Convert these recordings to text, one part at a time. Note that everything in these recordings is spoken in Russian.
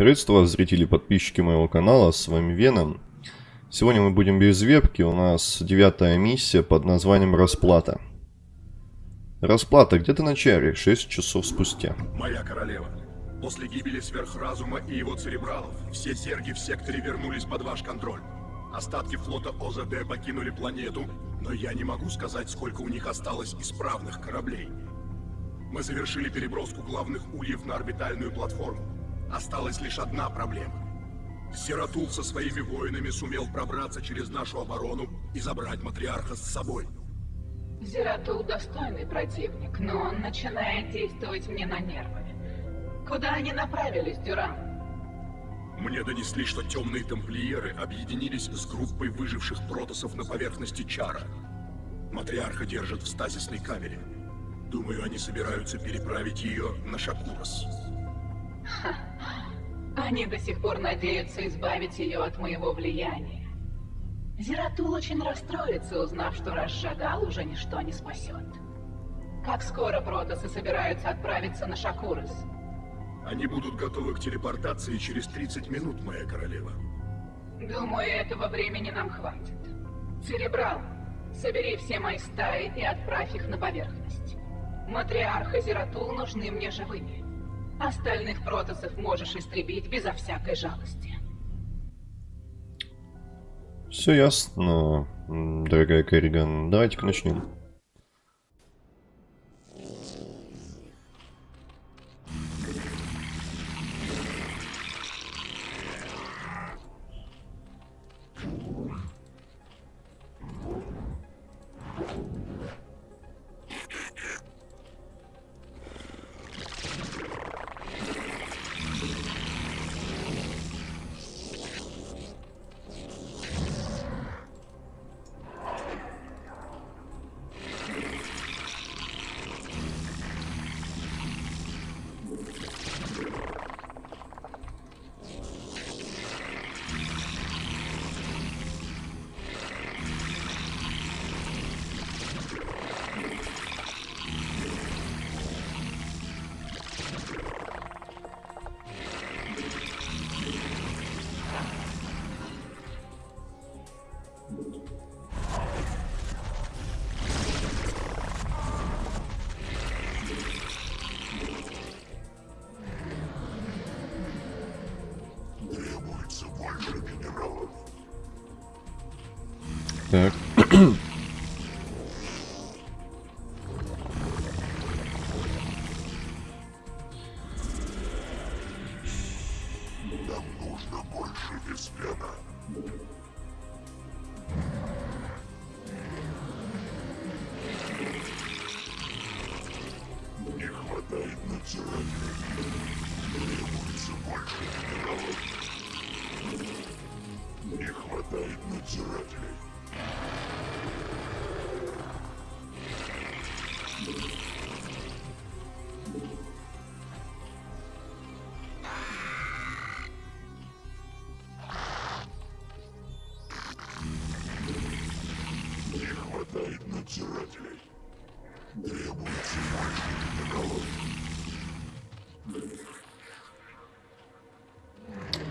Приветствую вас, зрители и подписчики моего канала, с вами Веном. Сегодня мы будем без вебки, у нас девятая миссия под названием «Расплата». Расплата, где ты на чаре? Шесть часов спустя. Моя королева, после гибели сверхразума и его церебралов, все серги в секторе вернулись под ваш контроль. Остатки флота ОЗД покинули планету, но я не могу сказать, сколько у них осталось исправных кораблей. Мы завершили переброску главных ульев на орбитальную платформу. Осталась лишь одна проблема. Сиратул со своими воинами сумел пробраться через нашу оборону и забрать матриарха с собой. Зератул достойный противник, но он начинает действовать мне на нервы. Куда они направились, Дюран? Мне донесли, что темные тамплиеры объединились с группой выживших протосов на поверхности Чара. Матриарха держат в стазисной камере. Думаю, они собираются переправить ее на Шакурос. Они до сих пор надеются избавить ее от моего влияния. Зератул очень расстроится, узнав, что Расшагал уже ничто не спасет. Как скоро протосы собираются отправиться на Шакурос? Они будут готовы к телепортации через 30 минут, моя королева. Думаю, этого времени нам хватит. Церебрал, собери все мои стаи и отправь их на поверхность. Матриарх и Зератул нужны мне живыми. Остальных протосов можешь истребить безо всякой жалости. Все ясно, дорогая Керриган. Давайте-ка начнем.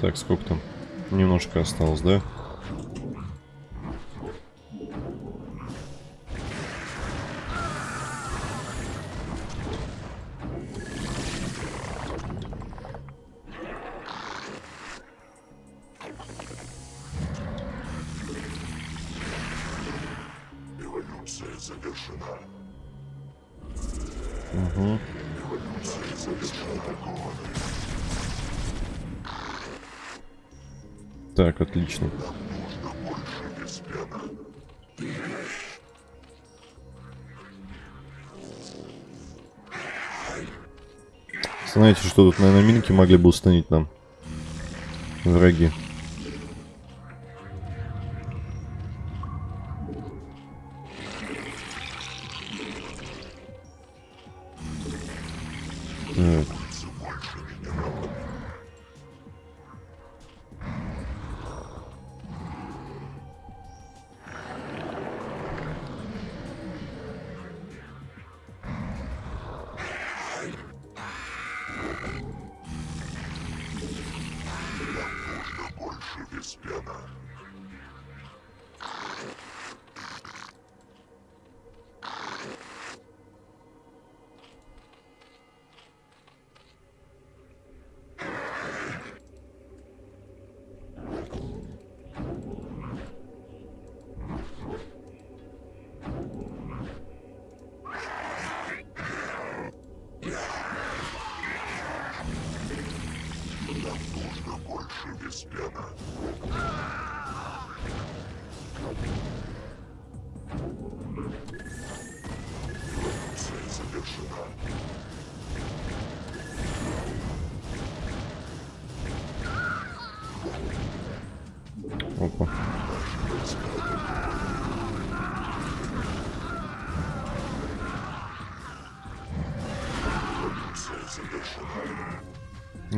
Так, сколько там? Немножко осталось, да? Знаете, что тут, наверное, минки могли бы установить нам? Враги.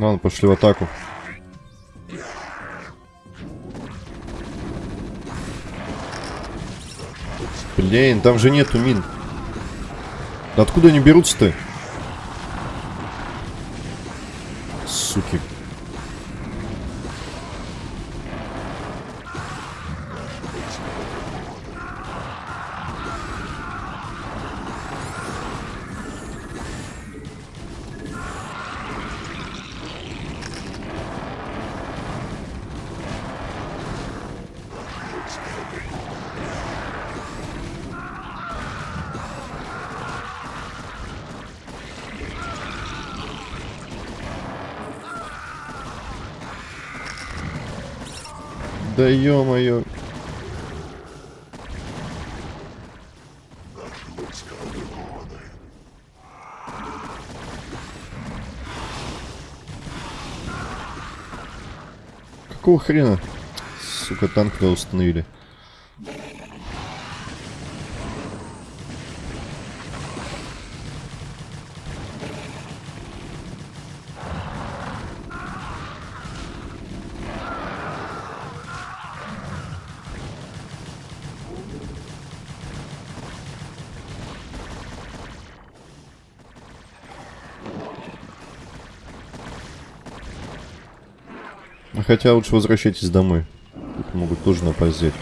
Ладно, пошли в атаку. Блин, там же нету мин. Да откуда они берутся-то? Да ё-моё. Какого хрена? Сука, танк не установили. Хотя лучше возвращайтесь домой. Тут могут тоже напасть взять.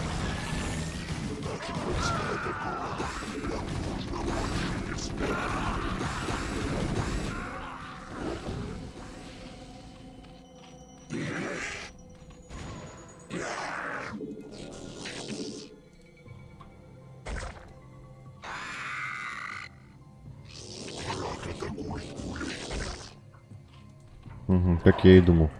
Угу, как я и думал.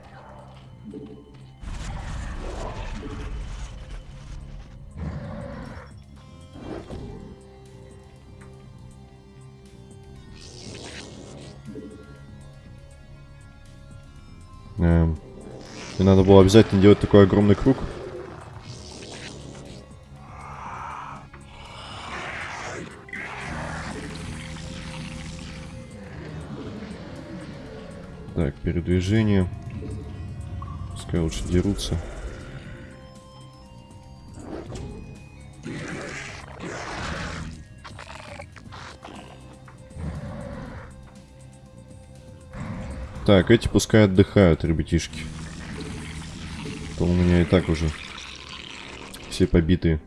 Мне надо было обязательно делать такой огромный круг. Так, передвижение. Пускай лучше дерутся. Так, эти пускай отдыхают, ребятишки. То у меня и так уже все побитые.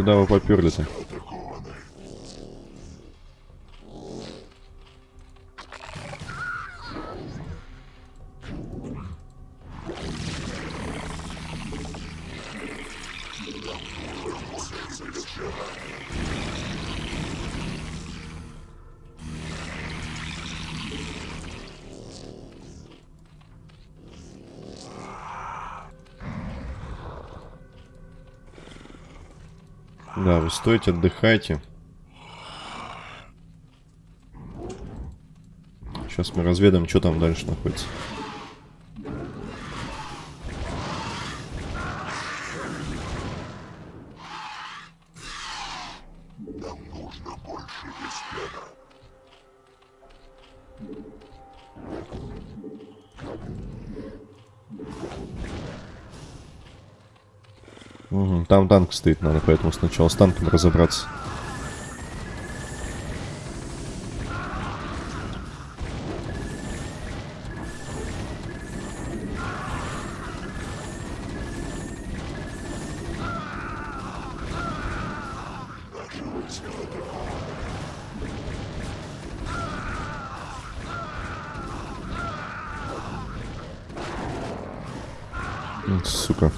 Куда вы поперли-то? Стойте, отдыхайте. Сейчас мы разведаем, что там дальше находится. Танк стоит, надо поэтому сначала с танком разобраться. Сука.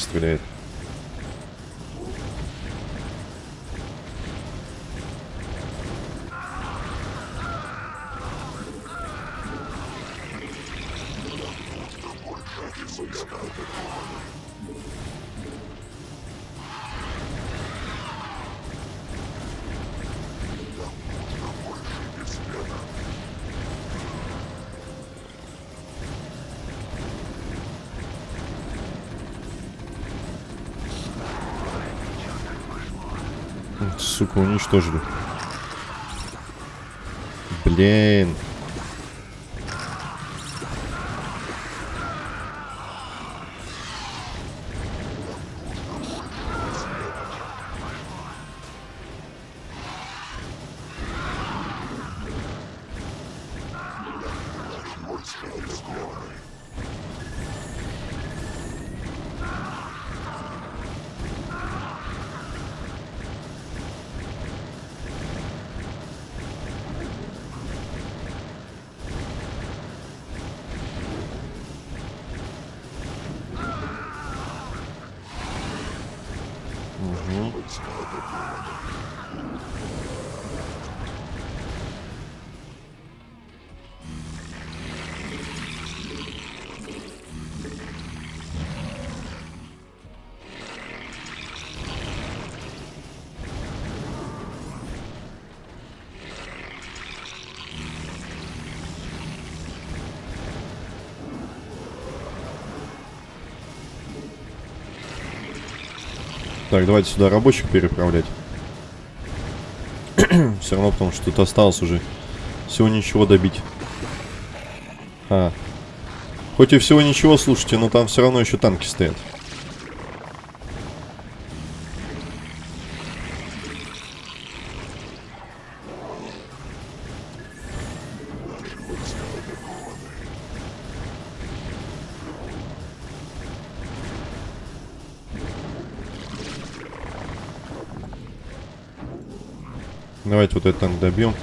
Стреляет. Сука, уничтожили. Блин. Так, давайте сюда рабочих переправлять. Все равно, потому что тут осталось уже всего ничего добить. А. Хоть и всего ничего, слушайте, но там все равно еще танки стоят. Давайте вот танк добьем.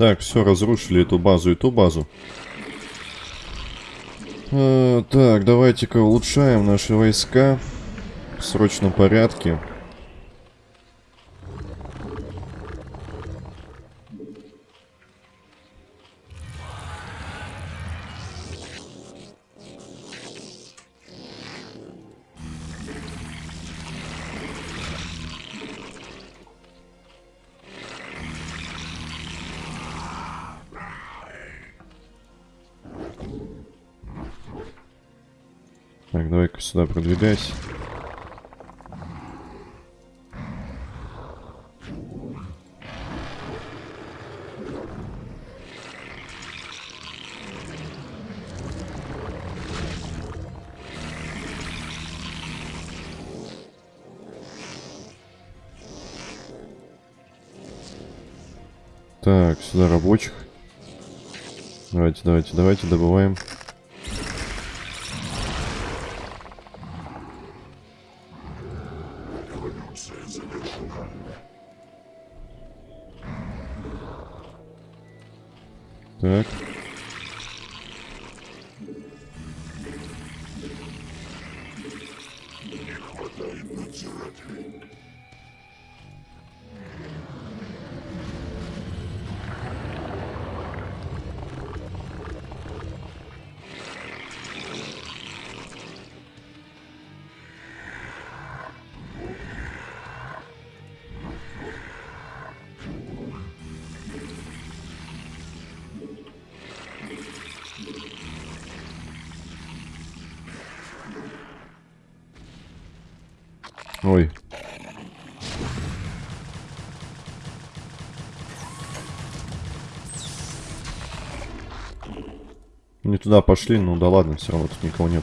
Так, все, разрушили эту базу и ту базу. Э, так, давайте-ка улучшаем наши войска в срочном порядке. Давай-ка сюда продвигайся. Так, сюда рабочих. Давайте, давайте, давайте, добываем. Туда пошли, ну да ладно, все равно тут никого нет.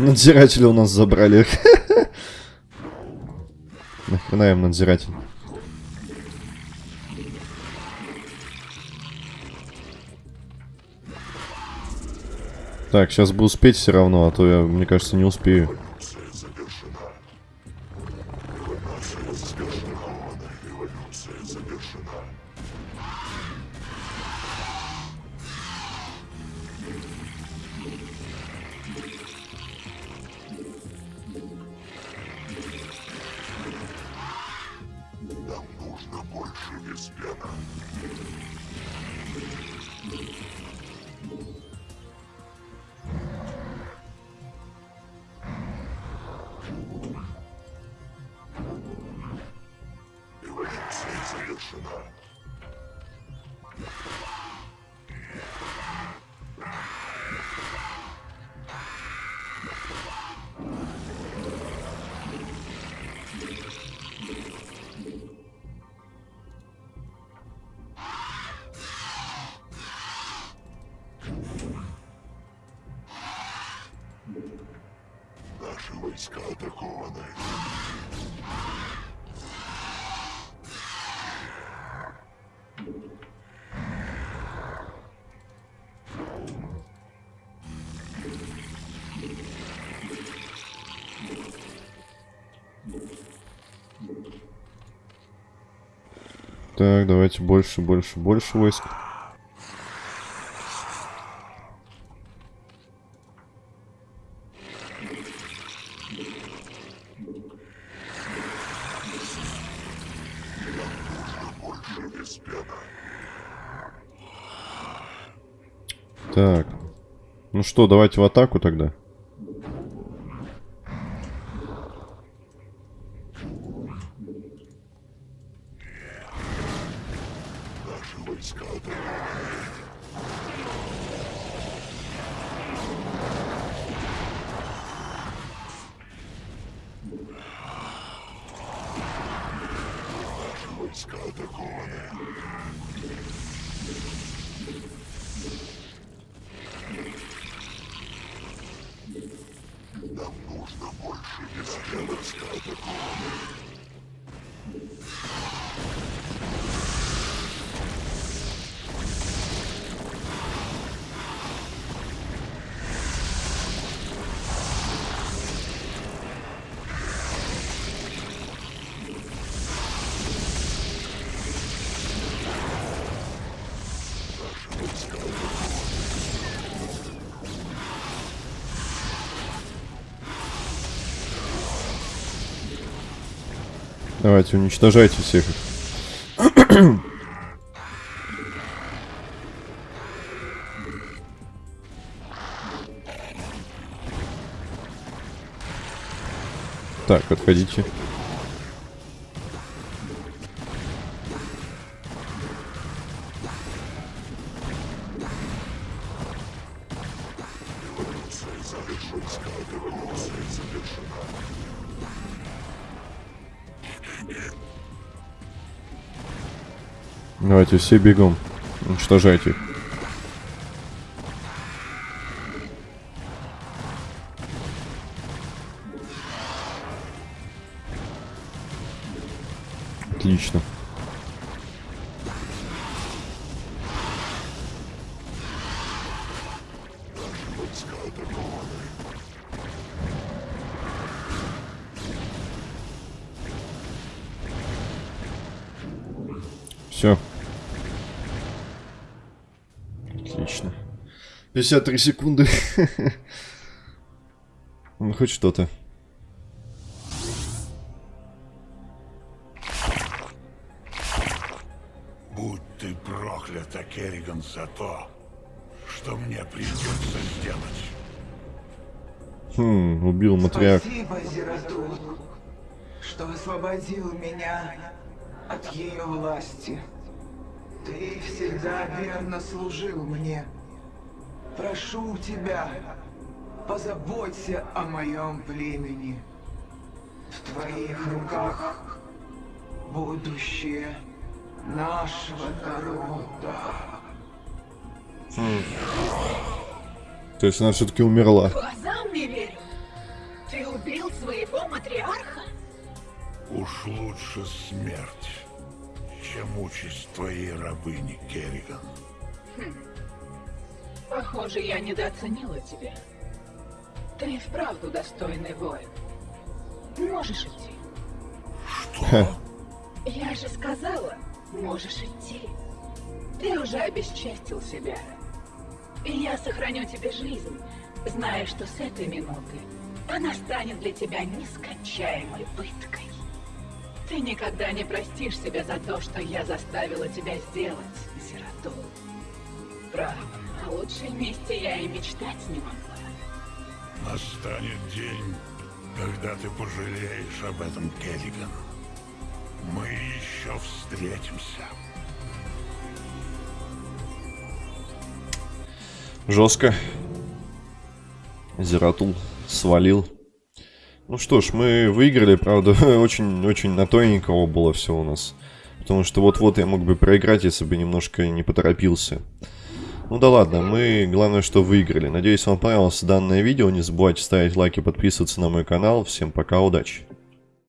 Надзиратели у нас забрали. Нахрена им надзиратель? Так, сейчас бы успеть все равно, а то я, мне кажется, не успею. Войска атакованы. Так, давайте больше, больше, больше войск. Так. Ну что, давайте в атаку тогда. Давайте, уничтожайте всех их. Так, отходите. Давайте все бегом. Уничтожайте их. Отлично. Все. Отлично. 53 секунды. Ну, хоть что-то. Будь ты проклята, Керриган, за то, что мне придется сделать. Хм, убил матриарх. Спасибо, Зератул, что освободил меня от ее власти. Ты всегда верно служил мне. Прошу тебя, позаботься о моем племени. В твоих руках будущее нашего народа. То есть она все-таки умерла. Глазам не верю. Ты убил своего матриарха? Уж лучше смерть, чем участь твоей рабыни, Керриган. Похоже, я недооценила тебя. Ты и вправду достойный воин. Можешь идти. Что? Я же сказала, можешь идти. Ты уже обесчестил себя. И я сохраню тебе жизнь, зная, что с этой минуты она станет для тебя нескончаемой пыткой. Ты никогда не простишь себя за то, что я заставила тебя сделать, сироту. Право, о лучшей месте я и мечтать не могла. Настанет день, когда ты пожалеешь об этом, Керриган. Мы еще встретимся. Жестко. Зератул свалил. Ну что ж, мы выиграли, правда, очень-очень на тоненького было все у нас. Потому что вот-вот я мог бы проиграть, если бы немножко не поторопился. Ну да ладно, мы главное, что выиграли. Надеюсь, вам понравилось данное видео. Не забывайте ставить лайки, подписываться на мой канал. Всем пока, удачи!